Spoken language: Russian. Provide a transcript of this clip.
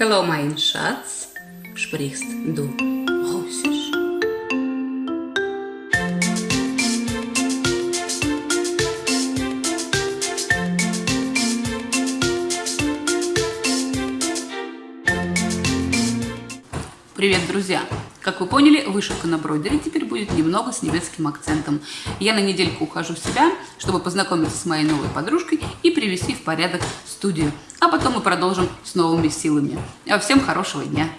Hallo mein Schatz, sprichst du Russisch? Привет, друзья! Как вы поняли, вышивка на бройдере теперь будет немного с немецким акцентом. Я на недельку ухожу в себя, чтобы познакомиться с моей новой подружкой и привести в порядок студию. А потом мы продолжим с новыми силами. Всем хорошего дня!